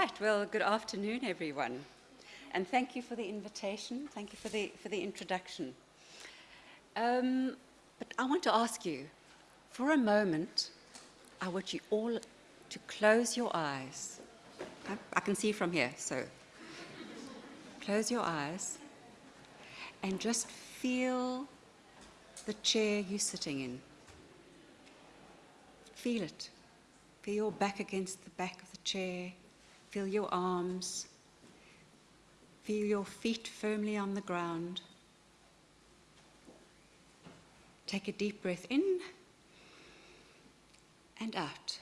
Right, well, good afternoon, everyone. And thank you for the invitation. Thank you for the, for the introduction. Um, but I want to ask you, for a moment, I want you all to close your eyes. I, I can see from here, so close your eyes and just feel the chair you're sitting in. Feel it. Feel your back against the back of the chair. Feel your arms. Feel your feet firmly on the ground. Take a deep breath in and out.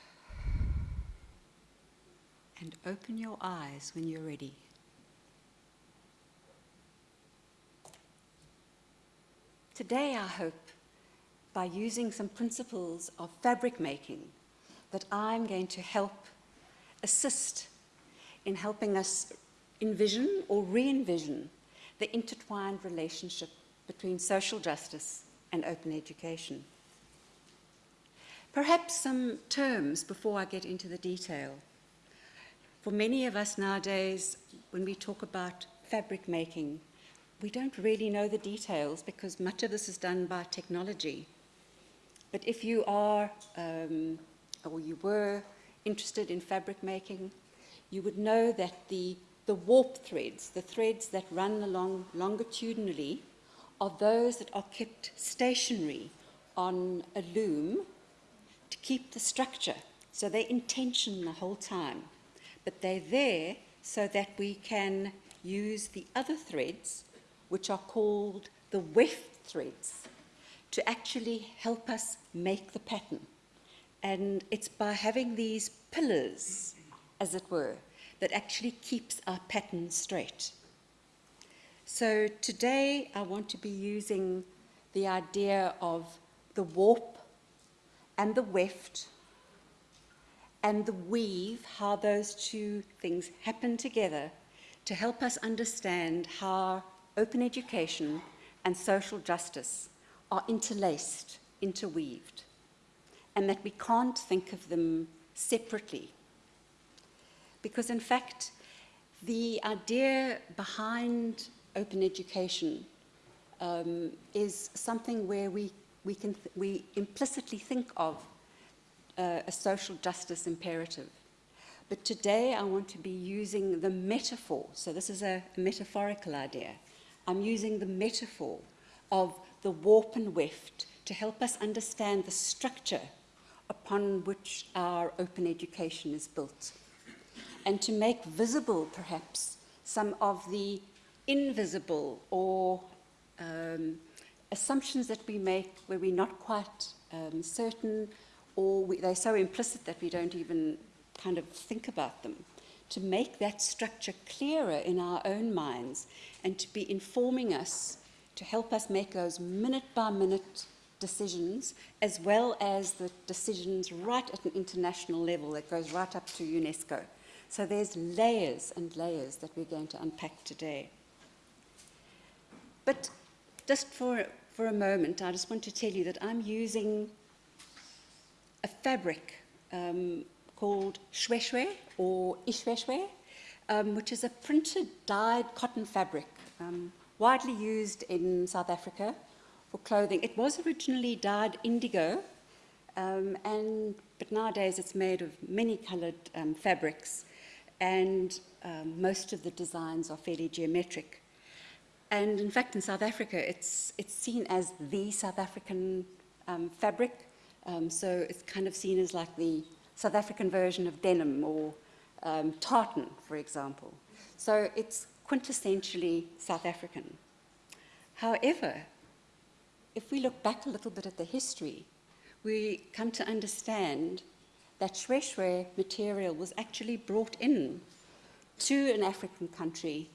And open your eyes when you're ready. Today, I hope, by using some principles of fabric making, that I'm going to help assist in helping us envision or re-envision the intertwined relationship between social justice and open education. Perhaps some terms before I get into the detail. For many of us nowadays, when we talk about fabric making, we don't really know the details because much of this is done by technology. But if you are, um, or you were interested in fabric making, you would know that the, the warp threads, the threads that run along longitudinally, are those that are kept stationary on a loom to keep the structure. So they're the whole time. But they're there so that we can use the other threads, which are called the weft threads, to actually help us make the pattern. And it's by having these pillars, as it were, that actually keeps our pattern straight. So today I want to be using the idea of the warp and the weft and the weave, how those two things happen together to help us understand how open education and social justice are interlaced, interweaved, and that we can't think of them separately. Because in fact, the idea behind open education um, is something where we, we, can we implicitly think of uh, a social justice imperative. But today I want to be using the metaphor, so this is a, metaphorical idea. I'm using the metaphor of the warp and weft to help us understand the structure upon which our open education is built and to make visible perhaps some of the invisible or um, assumptions that we make where we're not quite um, certain or we, they're so implicit that we don't even kind of think about them, to make that structure clearer in our own minds and to be informing us, to help us make those minute by minute decisions, as well as the decisions right at an international level that goes right up to UNESCO. So there's layers and layers that we're going to unpack today. But just for, for a moment, I just want to tell you that I'm using a fabric um, called shweshwe or ishweshwe, um, which is a printed dyed cotton fabric, um, widely used in South Africa for clothing. It was originally dyed indigo, um, and, but nowadays it's made of many coloured um, fabrics, and um, most of the designs are fairly geometric. And in fact, in South Africa, it's, it's seen as the South African um, fabric. Um, so it's kind of seen as like the South African version of denim or um, tartan, for example. So it's quintessentially South African. However, if we look back a little bit at the history, we come to understand that shweshwe material was actually brought in to an African country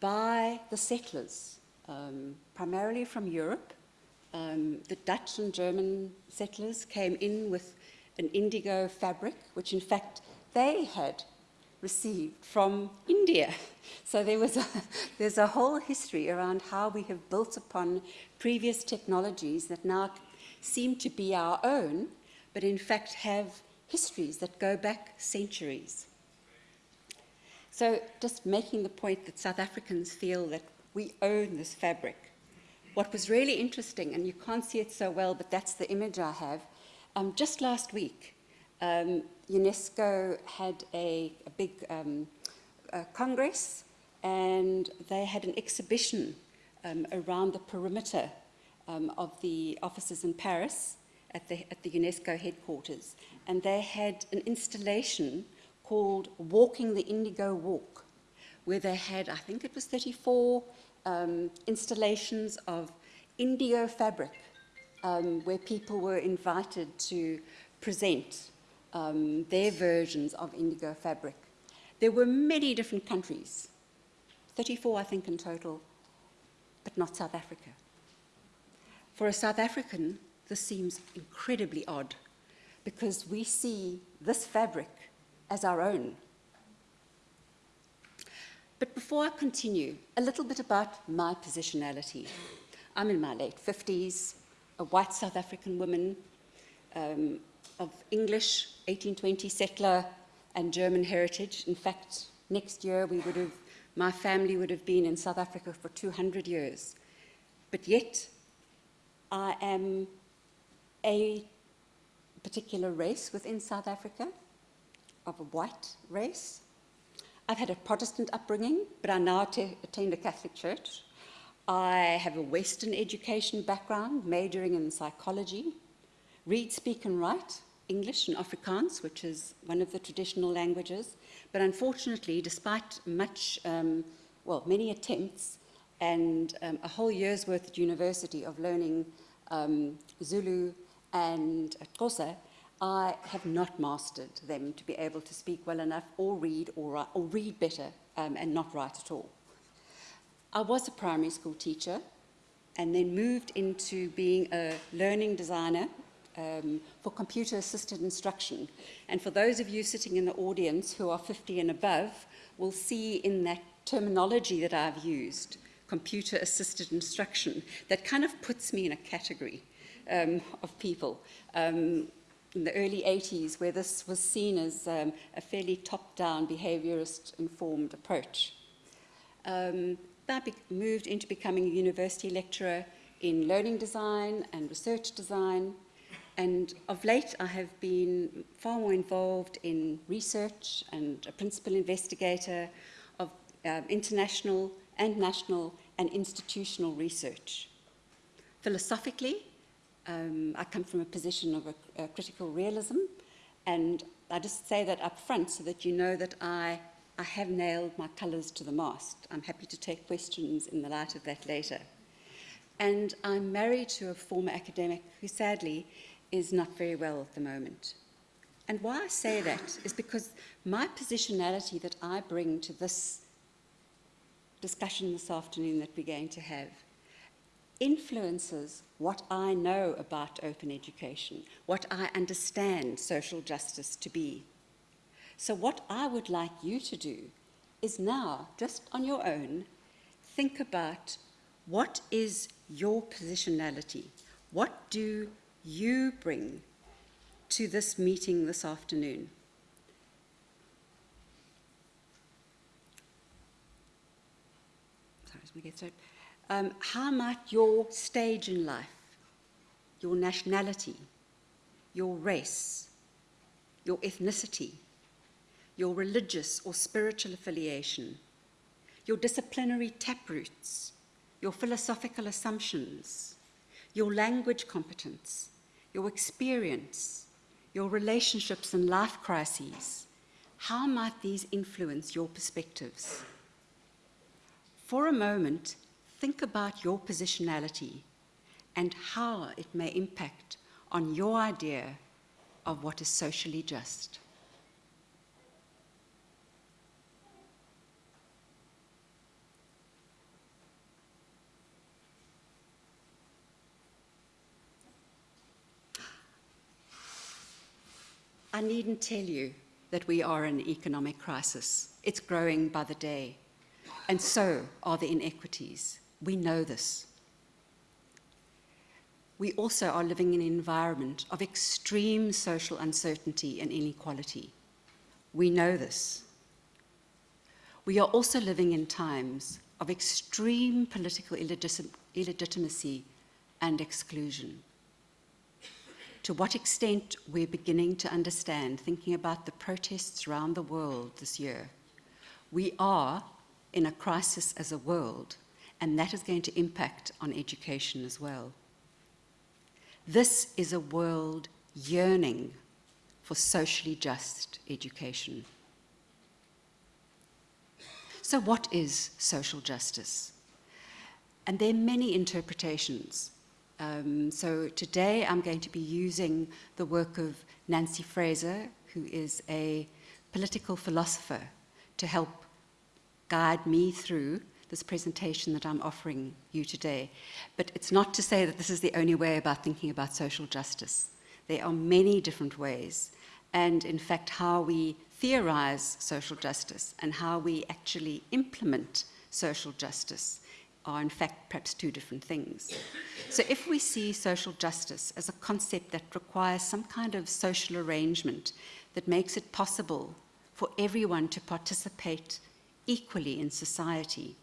by the settlers, um, primarily from Europe, um, the Dutch and German settlers came in with an indigo fabric, which in fact they had received from India. So there was a, there's a whole history around how we have built upon previous technologies that now seem to be our own, but in fact have histories that go back centuries. So just making the point that South Africans feel that we own this fabric. What was really interesting, and you can't see it so well, but that's the image I have, um, just last week, um, UNESCO had a, a big um, congress and they had an exhibition um, around the perimeter um, of the offices in Paris at the, at the UNESCO headquarters. And they had an installation called Walking the Indigo Walk, where they had, I think it was 34 um, installations of indigo fabric, um, where people were invited to present um, their versions of indigo fabric. There were many different countries, 34 I think in total, but not South Africa. For a South African, this seems incredibly odd because we see this fabric as our own. But before I continue, a little bit about my positionality. I'm in my late 50s, a white South African woman um, of English 1820 settler and German heritage. In fact, next year we would have, my family would have been in South Africa for 200 years. But yet, I am a particular race within South Africa, of a white race. I've had a Protestant upbringing, but I now attend a Catholic church. I have a Western education background, majoring in psychology, read, speak and write, English and Afrikaans, which is one of the traditional languages. But unfortunately, despite much, um, well, many attempts and um, a whole year's worth at university of learning um, Zulu and at Xhosa, I have not mastered them to be able to speak well enough or read or, or read better um, and not write at all. I was a primary school teacher and then moved into being a learning designer um, for computer-assisted instruction. And for those of you sitting in the audience who are 50 and above, will see in that terminology that I've used, computer-assisted instruction, that kind of puts me in a category um, of people. Um, in the early 80s, where this was seen as um, a fairly top-down behaviorist-informed approach. Um, I moved into becoming a university lecturer in learning design and research design, and of late, I have been far more involved in research and a principal investigator of uh, international and national and institutional research. Philosophically, um, I come from a position of a, a critical realism, and I just say that up front so that you know that I, I have nailed my colours to the mast. I'm happy to take questions in the light of that later. And I'm married to a former academic who sadly is not very well at the moment. And why I say that is because my positionality that I bring to this discussion this afternoon that we're going to have influences what I know about open education, what I understand social justice to be. So what I would like you to do is now, just on your own, think about what is your positionality? What do you bring to this meeting this afternoon. Sorry, let me get started. Um, how might your stage in life, your nationality, your race, your ethnicity, your religious or spiritual affiliation, your disciplinary taproots, your philosophical assumptions, your language competence, your experience, your relationships and life crises, how might these influence your perspectives? For a moment, think about your positionality and how it may impact on your idea of what is socially just. I needn't tell you that we are in economic crisis. It's growing by the day. And so are the inequities. We know this. We also are living in an environment of extreme social uncertainty and inequality. We know this. we are also living in times of extreme political illegitimacy and exclusion. To what extent we're beginning to understand, thinking about the protests around the world this year, we are in a crisis as a world, and that is going to impact on education as well. This is a world yearning for socially just education. So what is social justice? And there are many interpretations. Um, so today I'm going to be using the work of Nancy Fraser, who is a political philosopher, to help guide me through this presentation that I'm offering you today. But it's not to say that this is the only way about thinking about social justice. There are many different ways. And in fact, how we theorize social justice and how we actually implement social justice are in fact perhaps two different things. So if we see social justice as a concept that requires some kind of social arrangement that makes it possible for everyone to participate equally in society,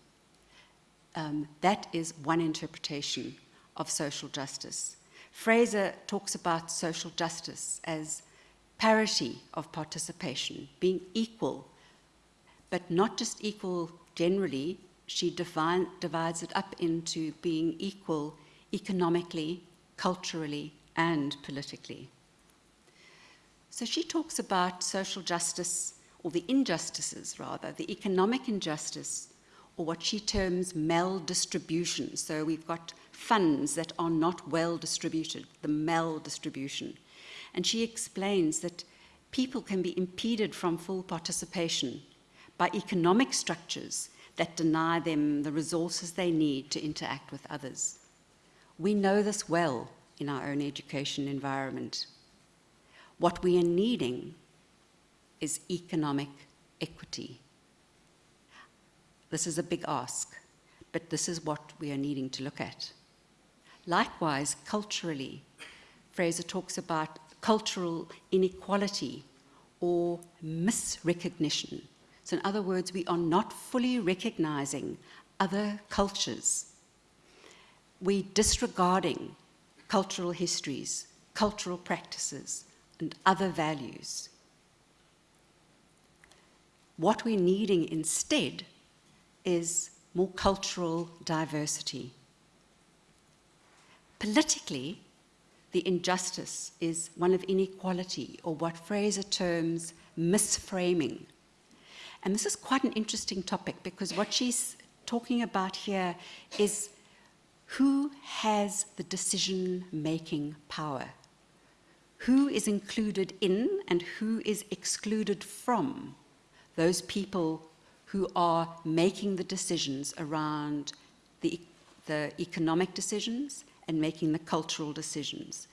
um, that is one interpretation of social justice. Fraser talks about social justice as parity of participation, being equal, but not just equal generally, she divides it up into being equal economically, culturally, and politically. So she talks about social justice, or the injustices rather, the economic injustice, or what she terms maldistribution. So we've got funds that are not well distributed, the maldistribution. And she explains that people can be impeded from full participation by economic structures that deny them the resources they need to interact with others. We know this well in our own education environment. What we are needing is economic equity. This is a big ask, but this is what we are needing to look at. Likewise, culturally, Fraser talks about cultural inequality or misrecognition so in other words, we are not fully recognizing other cultures. We disregarding cultural histories, cultural practices, and other values. What we're needing instead is more cultural diversity. Politically, the injustice is one of inequality, or what Fraser terms misframing and this is quite an interesting topic because what she's talking about here is who has the decision-making power? Who is included in and who is excluded from those people who are making the decisions around the, the economic decisions and making the cultural decisions.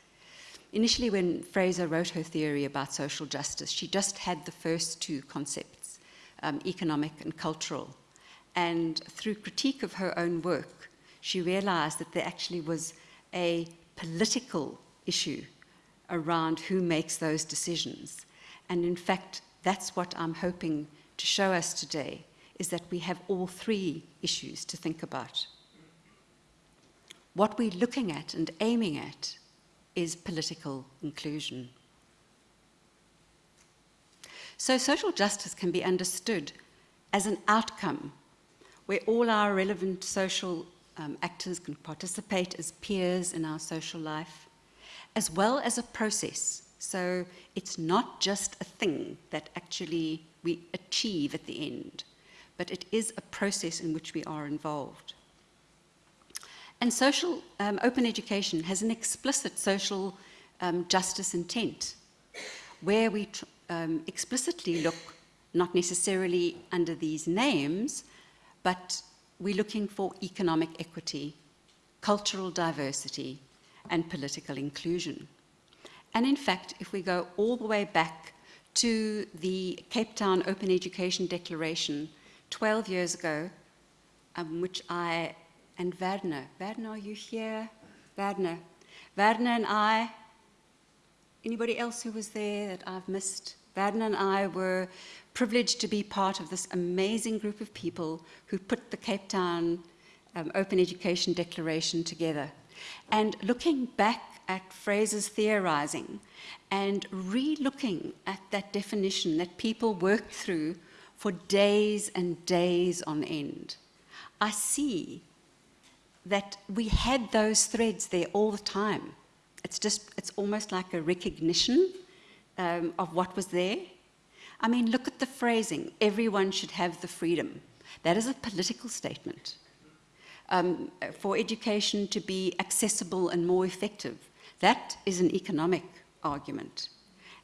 Initially, when Fraser wrote her theory about social justice, she just had the first two concepts um, economic and cultural. And through critique of her own work, she realized that there actually was a political issue around who makes those decisions. And in fact, that's what I'm hoping to show us today, is that we have all three issues to think about. What we're looking at and aiming at is political inclusion. So social justice can be understood as an outcome where all our relevant social um, actors can participate as peers in our social life, as well as a process. So it's not just a thing that actually we achieve at the end, but it is a process in which we are involved. And social um, open education has an explicit social um, justice intent, where we um, explicitly look not necessarily under these names, but we're looking for economic equity, cultural diversity, and political inclusion. And in fact, if we go all the way back to the Cape Town Open Education Declaration 12 years ago, um, which I and Werner, Werner, are you here? Werner. Werner and I anybody else who was there that I've missed? Vaden and I were privileged to be part of this amazing group of people who put the Cape Town um, Open Education Declaration together. And looking back at Fraser's theorizing and re-looking at that definition that people worked through for days and days on end, I see that we had those threads there all the time. It's just, it's almost like a recognition um, of what was there. I mean, look at the phrasing, everyone should have the freedom. That is a political statement. Um, for education to be accessible and more effective, that is an economic argument.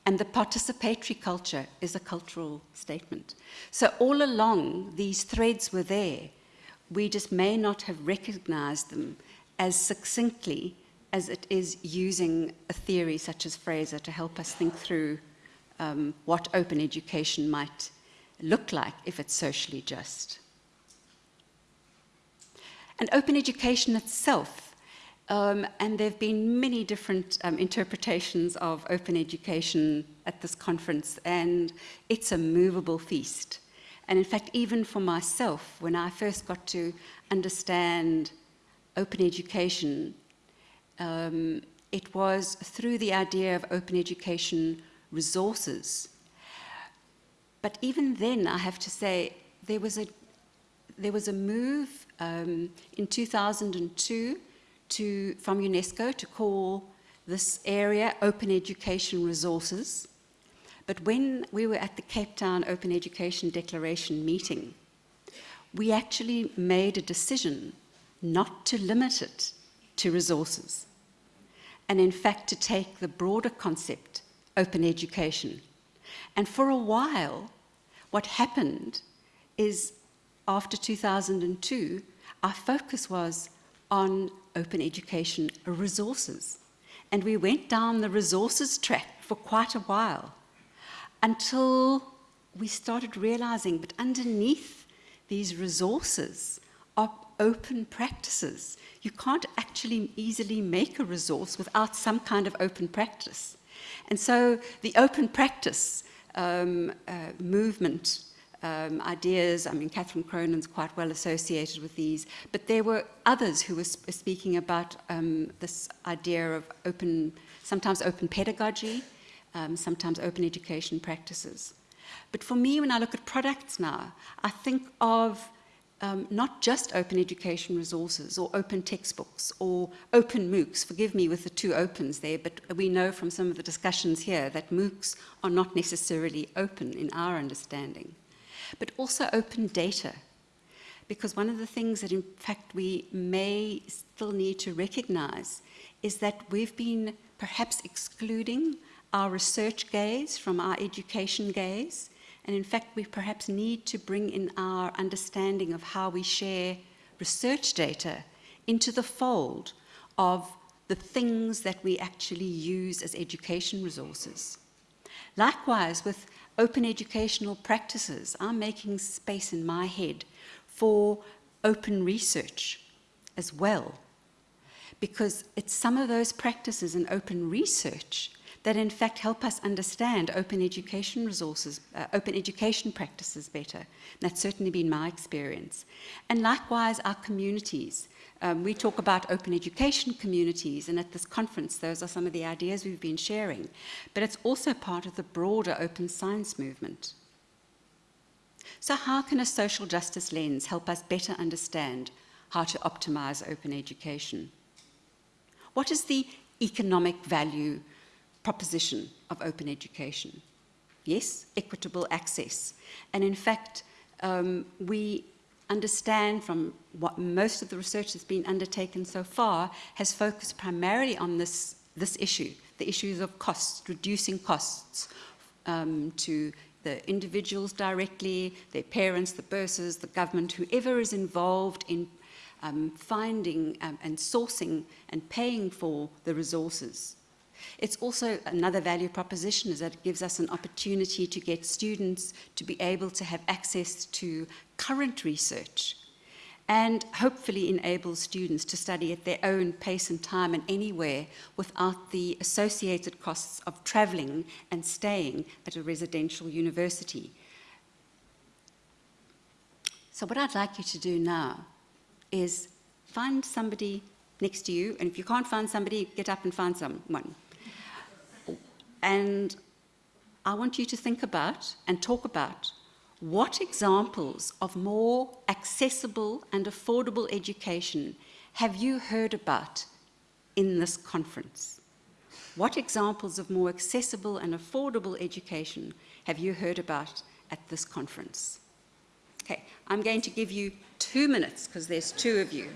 And the participatory culture is a cultural statement. So all along, these threads were there. We just may not have recognized them as succinctly as it is using a theory such as Fraser to help us think through um, what open education might look like if it's socially just. And open education itself, um, and there have been many different um, interpretations of open education at this conference, and it's a movable feast. And in fact, even for myself, when I first got to understand open education, um, it was through the idea of open education resources. But even then, I have to say, there was a, there was a move um, in 2002 to, from UNESCO to call this area Open Education Resources. But when we were at the Cape Town Open Education Declaration meeting, we actually made a decision not to limit it to resources and in fact to take the broader concept, open education. And for a while, what happened is after 2002, our focus was on open education resources. And we went down the resources track for quite a while until we started realizing, but underneath these resources are open practices. You can't actually easily make a resource without some kind of open practice. And so the open practice um, uh, movement um, ideas, I mean, Catherine Cronin's quite well associated with these, but there were others who were sp speaking about um, this idea of open, sometimes open pedagogy, um, sometimes open education practices. But for me, when I look at products now, I think of um, not just open education resources or open textbooks or open MOOCs, forgive me with the two opens there, but we know from some of the discussions here that MOOCs are not necessarily open in our understanding, but also open data. Because one of the things that in fact we may still need to recognize is that we've been perhaps excluding our research gaze from our education gaze and in fact, we perhaps need to bring in our understanding of how we share research data into the fold of the things that we actually use as education resources. Likewise, with open educational practices, I'm making space in my head for open research as well. Because it's some of those practices in open research that in fact help us understand open education resources, uh, open education practices better. And that's certainly been my experience. And likewise, our communities. Um, we talk about open education communities, and at this conference, those are some of the ideas we've been sharing. But it's also part of the broader open science movement. So how can a social justice lens help us better understand how to optimize open education? What is the economic value proposition of open education. Yes, equitable access. And in fact, um, we understand from what most of the research that's been undertaken so far has focused primarily on this, this issue, the issues of costs, reducing costs um, to the individuals directly, their parents, the bursars, the government, whoever is involved in um, finding um, and sourcing and paying for the resources. It's also another value proposition is that it gives us an opportunity to get students to be able to have access to current research and hopefully enable students to study at their own pace and time and anywhere without the associated costs of travelling and staying at a residential university. So what I'd like you to do now is find somebody next to you, and if you can't find somebody, get up and find someone. And I want you to think about and talk about what examples of more accessible and affordable education have you heard about in this conference? What examples of more accessible and affordable education have you heard about at this conference? Okay, I'm going to give you two minutes because there's two of you.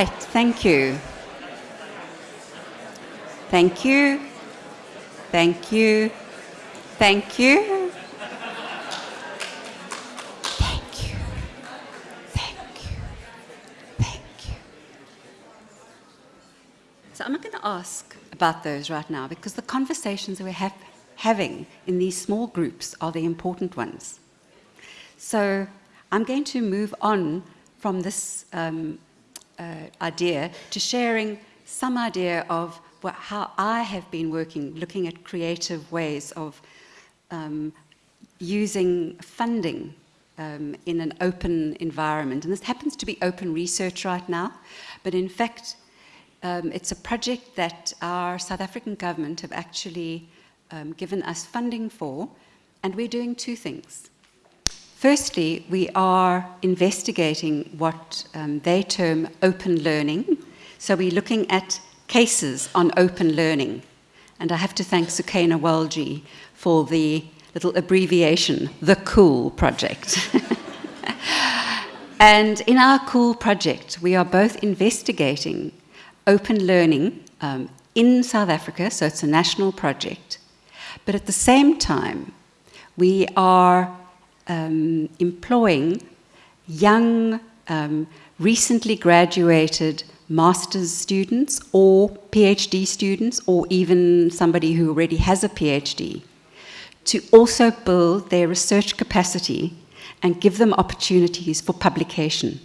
Right, thank you. Thank you. Thank you. Thank you. Thank you. Thank you. Thank you. So I'm not going to ask about those right now because the conversations that we're have, having in these small groups are the important ones. So I'm going to move on from this um, uh, idea to sharing some idea of what, how I have been working, looking at creative ways of um, using funding um, in an open environment. And this happens to be open research right now, but in fact, um, it's a project that our South African government have actually um, given us funding for, and we're doing two things. Firstly, we are investigating what um, they term open learning. So we're looking at cases on open learning. And I have to thank Sukaina Walji for the little abbreviation, the COOL project. and in our COOL project, we are both investigating open learning um, in South Africa, so it's a national project. But at the same time, we are um, employing young, um, recently graduated master's students or PhD students or even somebody who already has a PhD to also build their research capacity and give them opportunities for publication.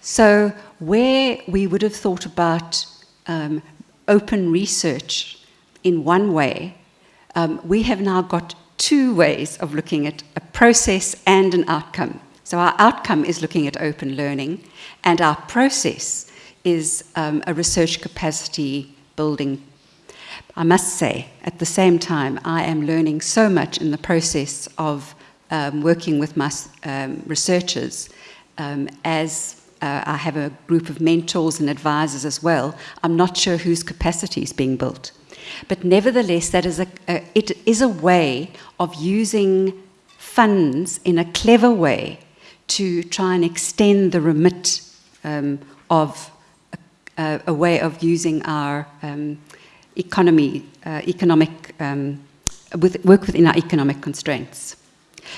So where we would have thought about um, open research in one way, um, we have now got two ways of looking at a process and an outcome. So our outcome is looking at open learning, and our process is um, a research capacity building. I must say, at the same time, I am learning so much in the process of um, working with my um, researchers um, as uh, I have a group of mentors and advisors as well. I'm not sure whose capacity is being built. But nevertheless, that is a, a, it is a way of using funds in a clever way to try and extend the remit um, of a, a, way of using our um, economy, uh, economic, um, with, work within our economic constraints.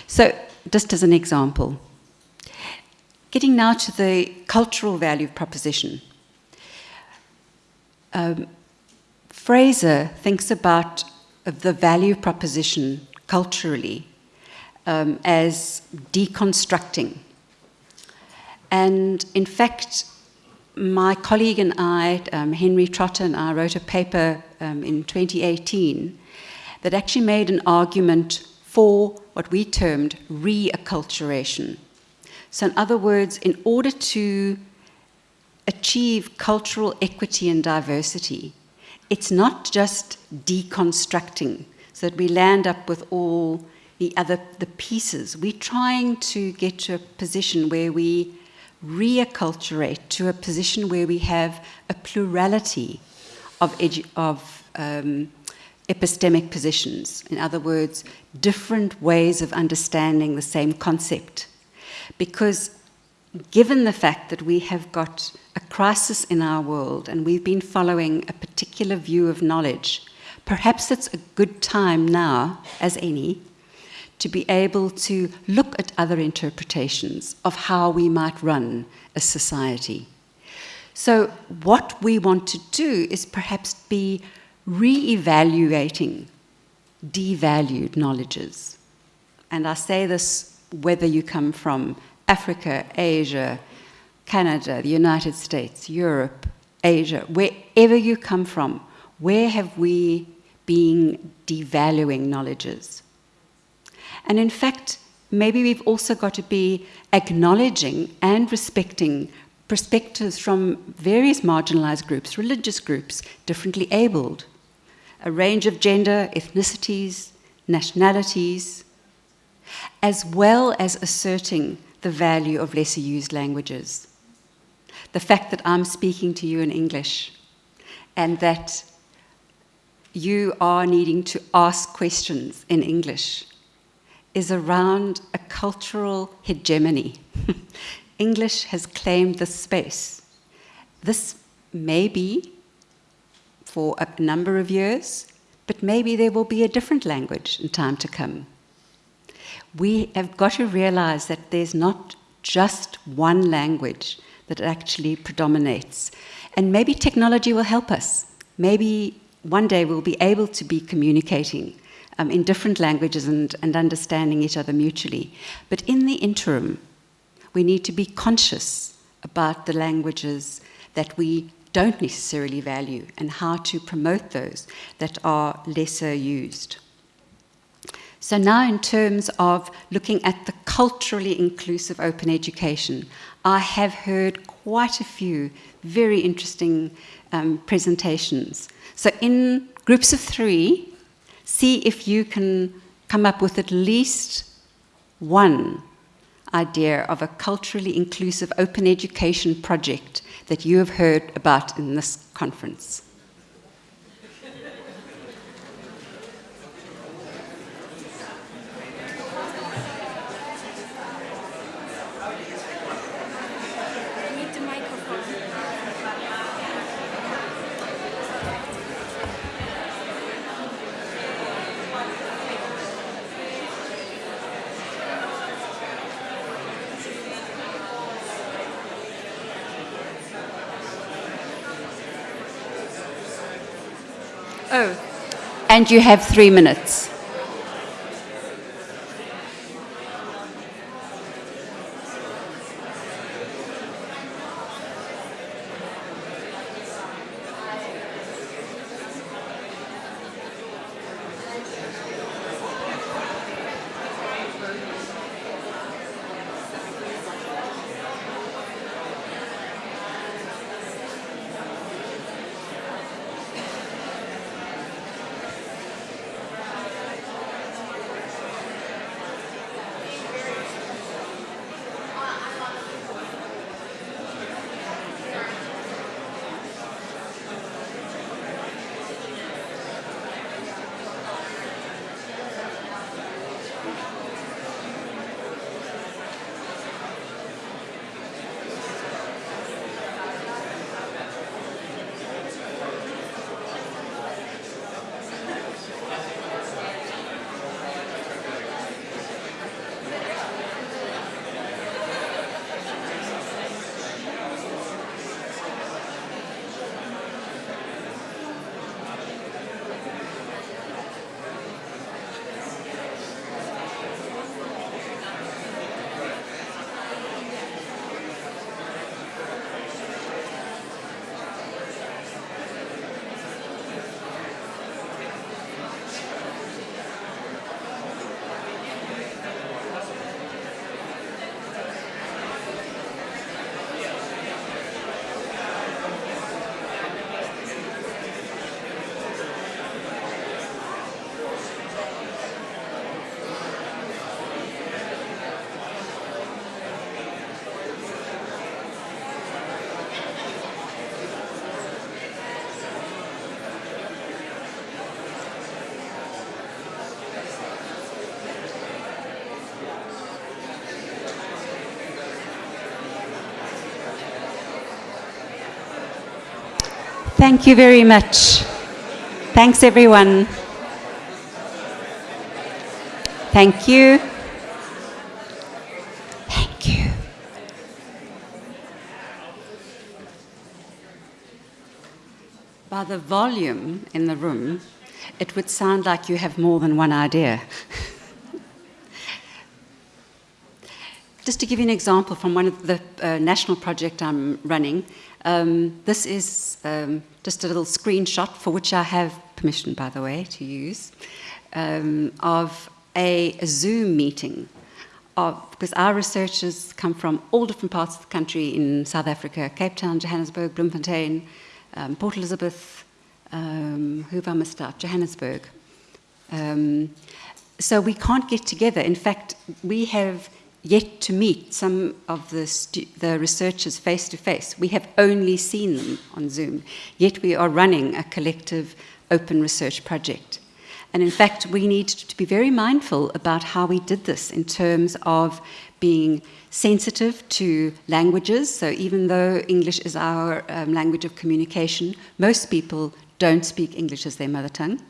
So, just as an example, getting now to the cultural value proposition. Um, Fraser thinks about the value proposition culturally um, as deconstructing. And in fact, my colleague and I, um, Henry Trotter and I, wrote a paper um, in 2018 that actually made an argument for what we termed reacculturation. So, in other words, in order to achieve cultural equity and diversity, it's not just deconstructing so that we land up with all the other the pieces. We're trying to get to a position where we reacculturate to a position where we have a plurality of, of um, epistemic positions. In other words, different ways of understanding the same concept. Because given the fact that we have got a crisis in our world and we've been following a particular view of knowledge, perhaps it's a good time now, as any, to be able to look at other interpretations of how we might run a society. So, what we want to do is perhaps be re evaluating devalued knowledges. And I say this whether you come from Africa, Asia, Canada, the United States, Europe, Asia, wherever you come from, where have we been devaluing knowledges? And in fact, maybe we've also got to be acknowledging and respecting perspectives from various marginalized groups, religious groups, differently abled, a range of gender, ethnicities, nationalities, as well as asserting the value of lesser used languages. The fact that I'm speaking to you in English and that you are needing to ask questions in English is around a cultural hegemony. English has claimed this space. This may be for a number of years, but maybe there will be a different language in time to come we have got to realize that there's not just one language that actually predominates. And maybe technology will help us. Maybe one day we'll be able to be communicating um, in different languages and, and understanding each other mutually. But in the interim, we need to be conscious about the languages that we don't necessarily value and how to promote those that are lesser used. So, now in terms of looking at the culturally inclusive open education, I have heard quite a few very interesting um, presentations. So, in groups of three, see if you can come up with at least one idea of a culturally inclusive open education project that you have heard about in this conference. Oh, and you have three minutes. Thank you very much. Thanks, everyone. Thank you. Thank you. By the volume in the room, it would sound like you have more than one idea. Just to give you an example from one of the uh, national project I'm running, um, this is um, just a little screenshot for which I have permission, by the way, to use, um, of a, Zoom meeting. Of, because our researchers come from all different parts of the country in South Africa, Cape Town, Johannesburg, Bloemfontein, um, Port Elizabeth, um, who have I missed out? Johannesburg. Um, so we can't get together. In fact, we have yet to meet some of the, the researchers face to face. We have only seen them on Zoom, yet we are running a collective open research project. And in fact, we need to be very mindful about how we did this in terms of being sensitive to languages. So even though English is our um, language of communication, most people don't speak English as their mother tongue.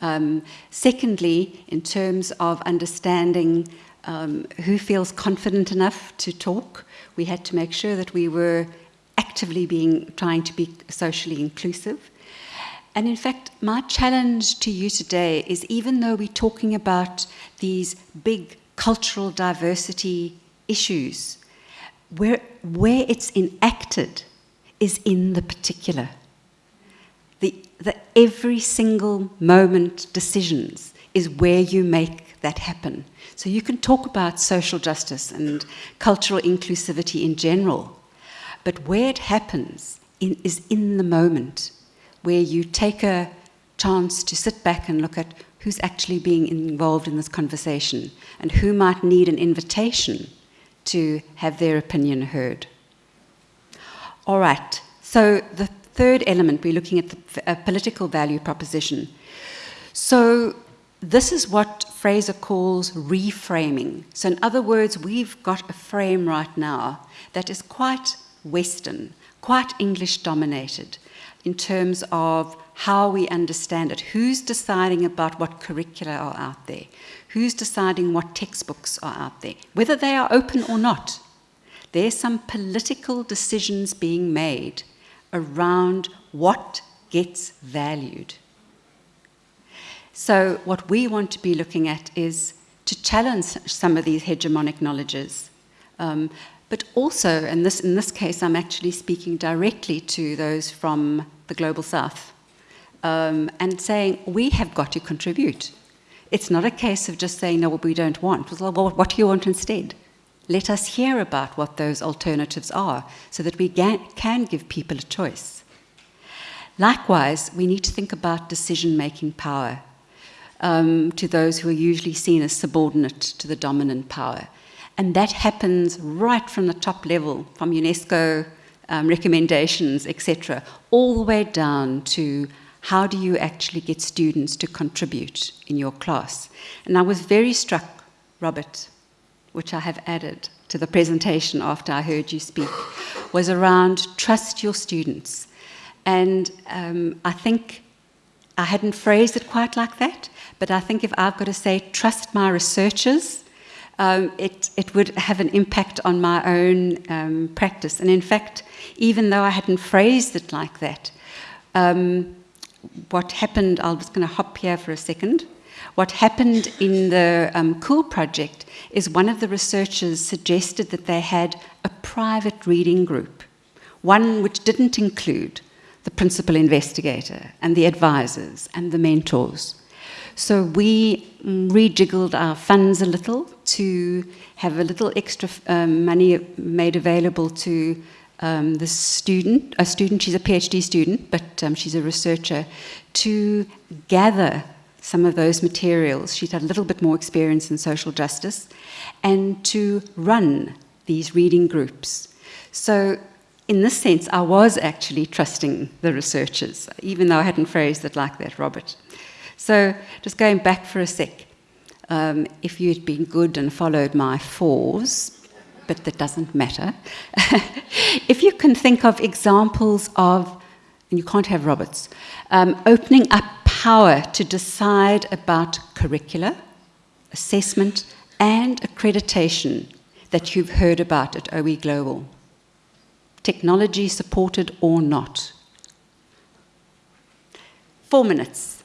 Um, secondly, in terms of understanding um, who feels confident enough to talk, we had to make sure that we were actively being trying to be socially inclusive. And in fact, my challenge to you today is even though we're talking about these big cultural diversity issues, where, where it's enacted is in the particular. The, the every single moment decisions is where you make that happen. So you can talk about social justice and cultural inclusivity in general, but where it happens in, is in the moment where you take a chance to sit back and look at who's actually being involved in this conversation and who might need an invitation to have their opinion heard. All right, so the third element, we're looking at the political value proposition. So this is what Fraser calls reframing. So in other words, we've got a frame right now that is quite Western, quite English dominated in terms of how we understand it. Who's deciding about what curricula are out there? Who's deciding what textbooks are out there? Whether they are open or not. There's some political decisions being made around what gets valued. So what we want to be looking at is to challenge some of these hegemonic knowledges, um, but also, and this, in this case, I'm actually speaking directly to those from the Global South um, and saying, we have got to contribute. It's not a case of just saying, no, what we don't want. Well, what do you want instead? Let us hear about what those alternatives are so that we can give people a choice. Likewise, we need to think about decision-making power um, to those who are usually seen as subordinate to the dominant power. And that happens right from the top level, from UNESCO um, recommendations, etc., all the way down to how do you actually get students to contribute in your class. And I was very struck, Robert, which I have added to the presentation after I heard you speak, was around trust your students. And um, I think I hadn't phrased it quite like that, but I think if I've got to say trust my researchers, um, it, it would have an impact on my own um, practice. And in fact, even though I hadn't phrased it like that, um, what happened, I was going to hop here for a second. What happened in the um, COOL project is one of the researchers suggested that they had a private reading group, one which didn't include the principal investigator and the advisors and the mentors. So we rejiggled our funds a little to have a little extra um, money made available to um, the student, a student, she's a PhD student, but um, she's a researcher, to gather some of those materials. She's had a little bit more experience in social justice, and to run these reading groups. So in this sense, I was actually trusting the researchers, even though I hadn't phrased it like that, Robert. So just going back for a sec, um, if you'd been good and followed my fours, but that doesn't matter, if you can think of examples of and you can't have Roberts, um, opening up power to decide about curricula, assessment, and accreditation that you've heard about at OE Global. Technology supported or not. Four minutes.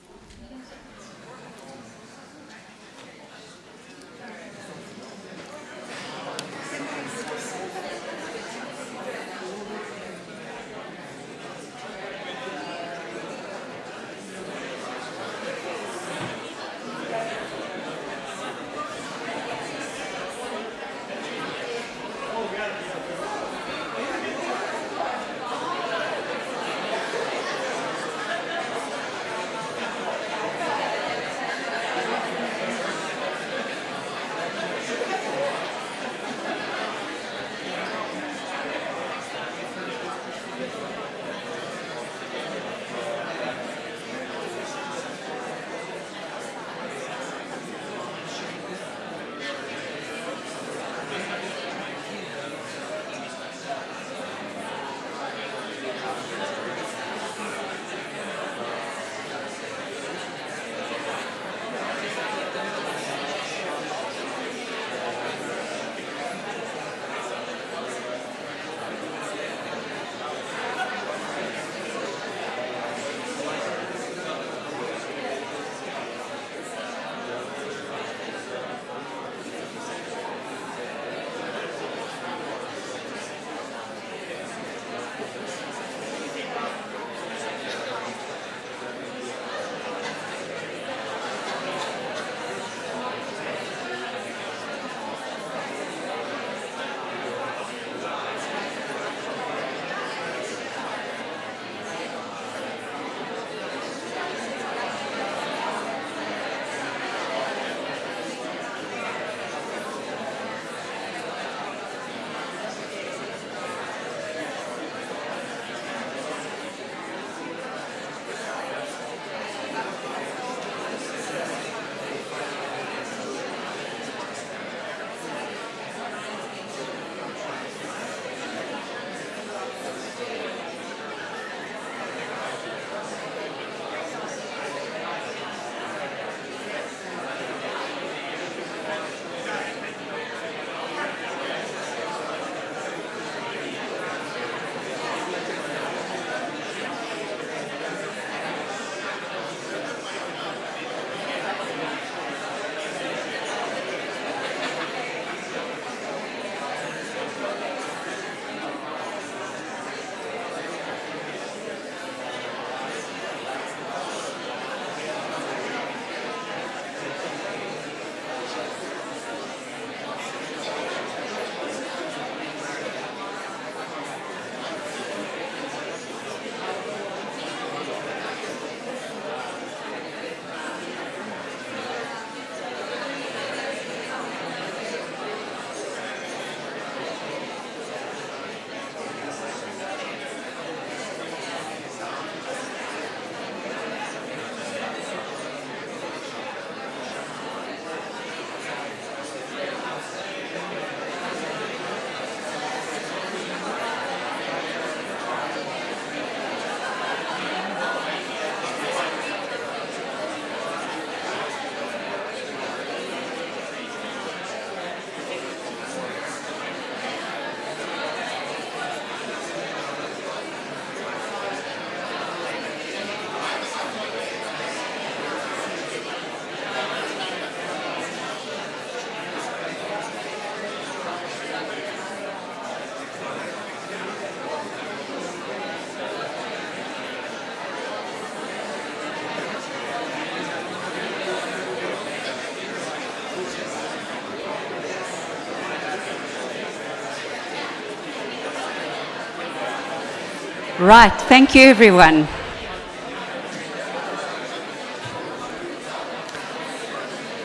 Right, thank you everyone.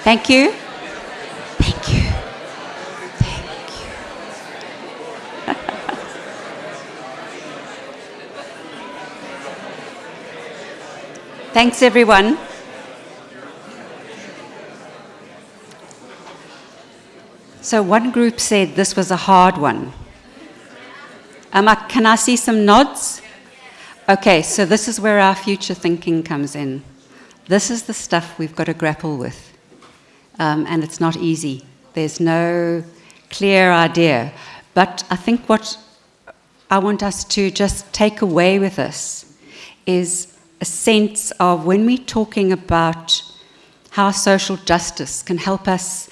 Thank you. Thank you. Thank you. Thanks everyone. So one group said this was a hard one. Um, can I see some nods? Okay, so this is where our future thinking comes in. This is the stuff we've got to grapple with. Um, and it's not easy. There's no clear idea. But I think what I want us to just take away with us is a sense of when we're talking about how social justice can help us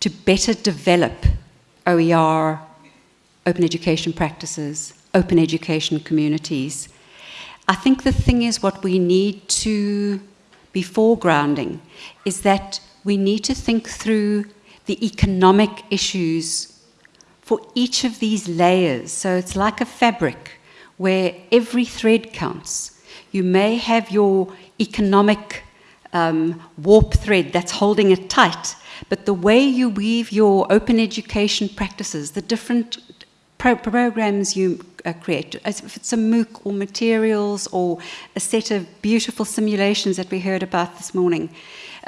to better develop OER, open education practices, open education communities. I think the thing is what we need to be foregrounding is that we need to think through the economic issues for each of these layers. So it's like a fabric where every thread counts. You may have your economic um, warp thread that's holding it tight, but the way you weave your open education practices, the different pro programs you uh, create, if it's a MOOC or materials or a set of beautiful simulations that we heard about this morning,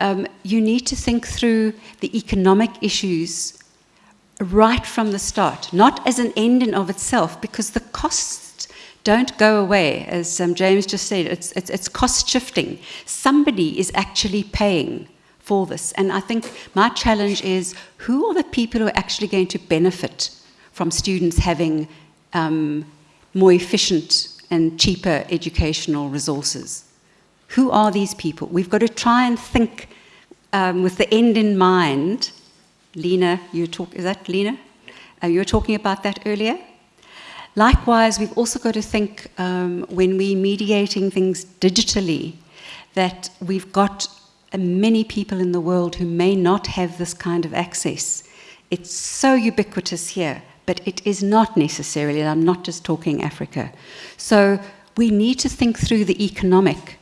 um, you need to think through the economic issues right from the start, not as an end in of itself, because the costs don't go away, as um, James just said, it's, it's, it's cost shifting. Somebody is actually paying for this. And I think my challenge is, who are the people who are actually going to benefit from students having um, more efficient and cheaper educational resources? Who are these people? We've got to try and think um, with the end in mind. Lena, you talk, is that Lena? Uh, you were talking about that earlier. Likewise, we've also got to think um, when we're mediating things digitally that we've got uh, many people in the world who may not have this kind of access. It's so ubiquitous here, but it is not necessarily, and I'm not just talking Africa. So we need to think through the economic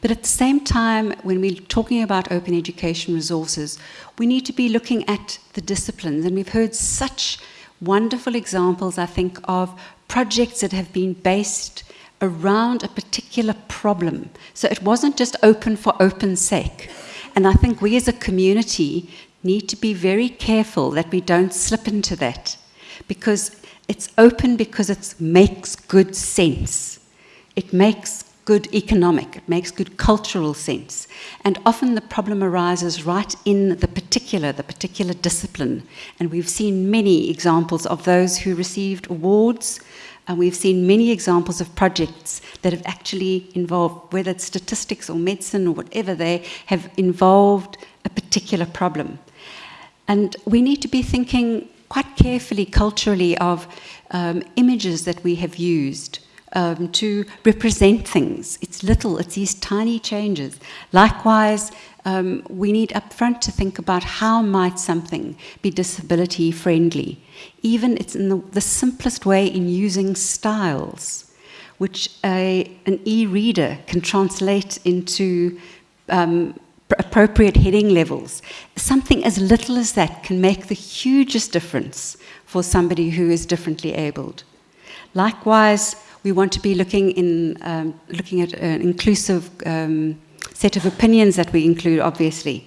but at the same time, when we're talking about open education resources, we need to be looking at the disciplines. And we've heard such wonderful examples, I think, of projects that have been based around a particular problem. So it wasn't just open for open sake. And I think we as a community need to be very careful that we don't slip into that because it's open because it makes good sense. It makes good economic, it makes good cultural sense. And often the problem arises right in the particular, the particular discipline. And we've seen many examples of those who received awards, and we've seen many examples of projects that have actually involved, whether it's statistics or medicine or whatever, they have involved a particular problem. And we need to be thinking quite carefully culturally of um, images that we have used um, to represent things. It's little, it's these tiny changes. Likewise, um, we need upfront to think about how might something be disability friendly. Even it's in the, the simplest way in using styles, which a, an e-reader can translate into um, appropriate heading levels. Something as little as that can make the hugest difference for somebody who is differently abled. Likewise, we want to be looking, in, um, looking at an inclusive um, set of opinions that we include, obviously.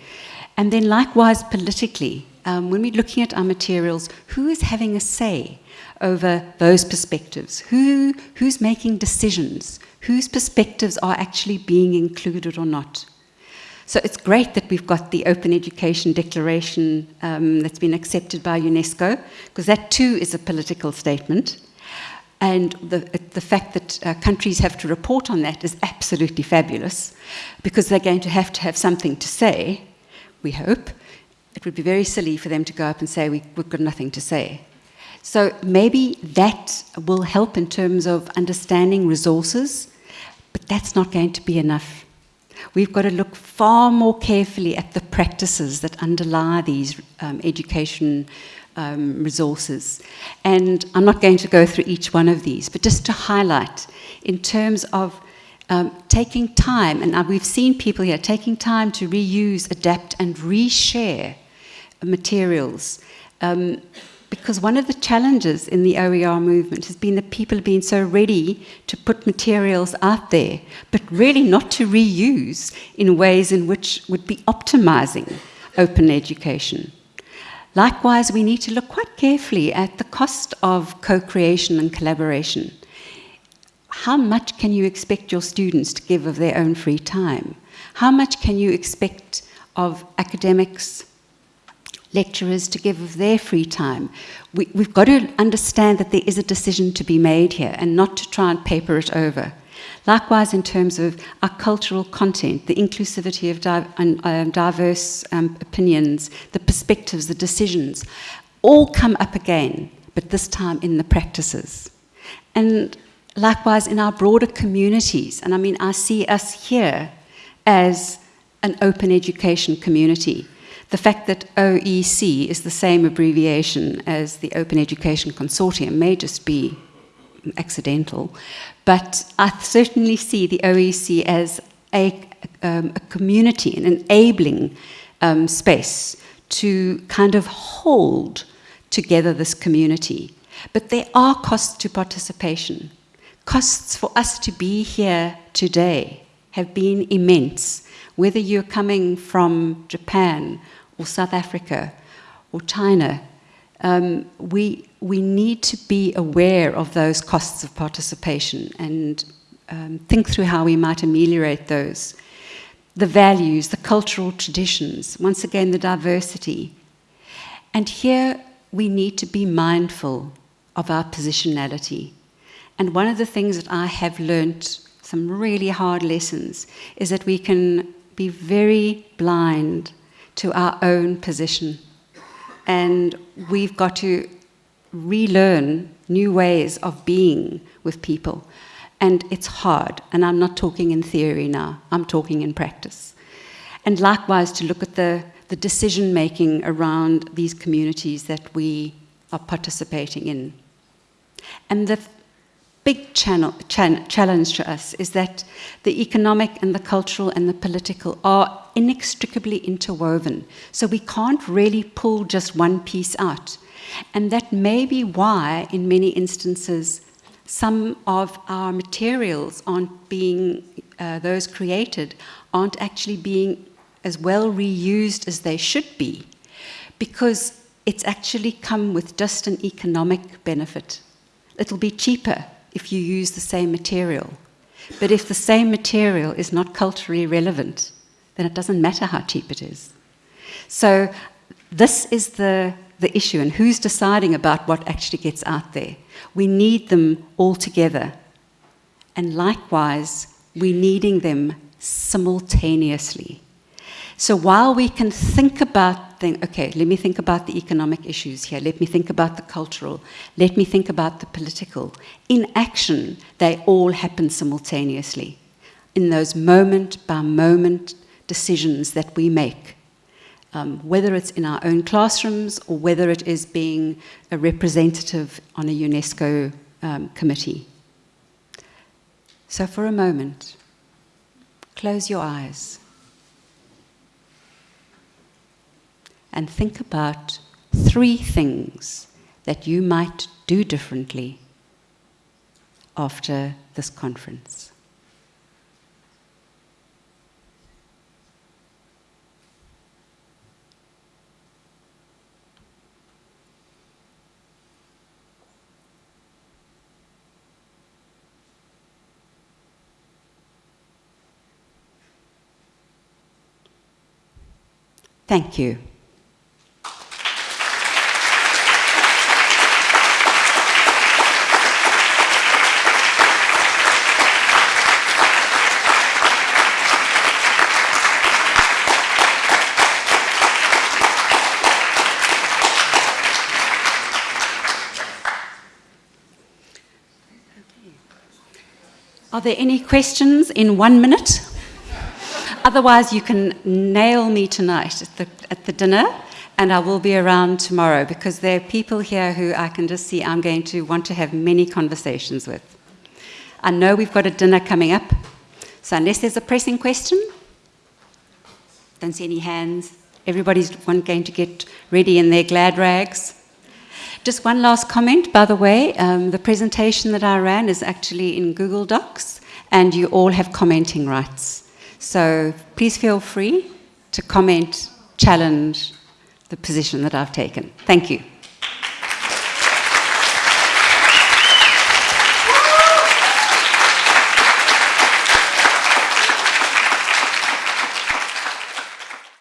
And then likewise, politically, um, when we're looking at our materials, who is having a say over those perspectives? Who, who's making decisions? Whose perspectives are actually being included or not? So it's great that we've got the Open Education Declaration um, that's been accepted by UNESCO, because that too is a political statement. And the, the fact that uh, countries have to report on that is absolutely fabulous because they're going to have to have something to say, we hope. It would be very silly for them to go up and say, we, we've got nothing to say. So maybe that will help in terms of understanding resources, but that's not going to be enough. We've got to look far more carefully at the practices that underlie these um, education um, resources. And I'm not going to go through each one of these, but just to highlight in terms of um, taking time, and we've seen people here taking time to reuse, adapt, and reshare materials. Um, because one of the challenges in the OER movement has been that people have been so ready to put materials out there, but really not to reuse in ways in which would be optimizing open education. Likewise, we need to look quite carefully at the cost of co-creation and collaboration. how much can you expect your students to give of their own free time? How much can you expect of academics, lecturers to give of their free time? We, have got to understand that there is a decision to be made here and not to try and paper it over. Likewise, in terms of our cultural content, the inclusivity of di um, diverse um, opinions, the perspectives, the decisions, all come up again, but this time in the practices. And likewise, in our broader communities, and I mean, I see us here as an open education community. The fact that OEC is the same abbreviation as the Open Education Consortium may just be accidental, but I certainly see the OEC as a, um, a community, an enabling um, space to kind of hold together this community. But there are costs to participation. Costs for us to be here today have been immense, whether you're coming from Japan or South Africa or China. Um, we, we need to be aware of those costs of participation and um, think through how we might ameliorate those. The values, the cultural traditions, once again, the diversity. And here we need to be mindful of our positionality. And one of the things that I have learnt, some really hard lessons, is that we can be very blind to our own position. And we've got to relearn new ways of being with people. And it's hard, and I'm not talking in theory now, I'm talking in practice. And likewise, to look at the, the decision making around these communities that we are participating in. And the big channel, chan challenge to us is that the economic and the cultural and the political are inextricably interwoven. So we can't really pull just one piece out. And that may be why, in many instances, some of our materials aren't being, uh, those created, aren't actually being as well reused as they should be, because it's actually come with just an economic benefit. It'll be cheaper if you use the same material. But if the same material is not culturally relevant, then it doesn't matter how cheap it is. So this is the the issue and who's deciding about what actually gets out there. We need them all together. And likewise, we're needing them simultaneously. So while we can think about, think, okay, let me think about the economic issues here, let me think about the cultural, let me think about the political, in action, they all happen simultaneously. In those moment by moment decisions that we make um, whether it's in our own classrooms or whether it is being a representative on a UNESCO um, committee. So for a moment, close your eyes and think about three things that you might do differently after this conference. Thank you. Are there any questions in one minute? Otherwise, you can nail me tonight at the, at the dinner, and I will be around tomorrow because there are people here who I can just see I'm going to want to have many conversations with. I know we've got a dinner coming up, so unless there's a pressing question, don't see any hands. Everybody's going to get ready in their glad rags. Just one last comment, by the way, um, the presentation that I ran is actually in Google Docs, and you all have commenting rights. So please feel free to comment, challenge the position that I've taken. Thank you.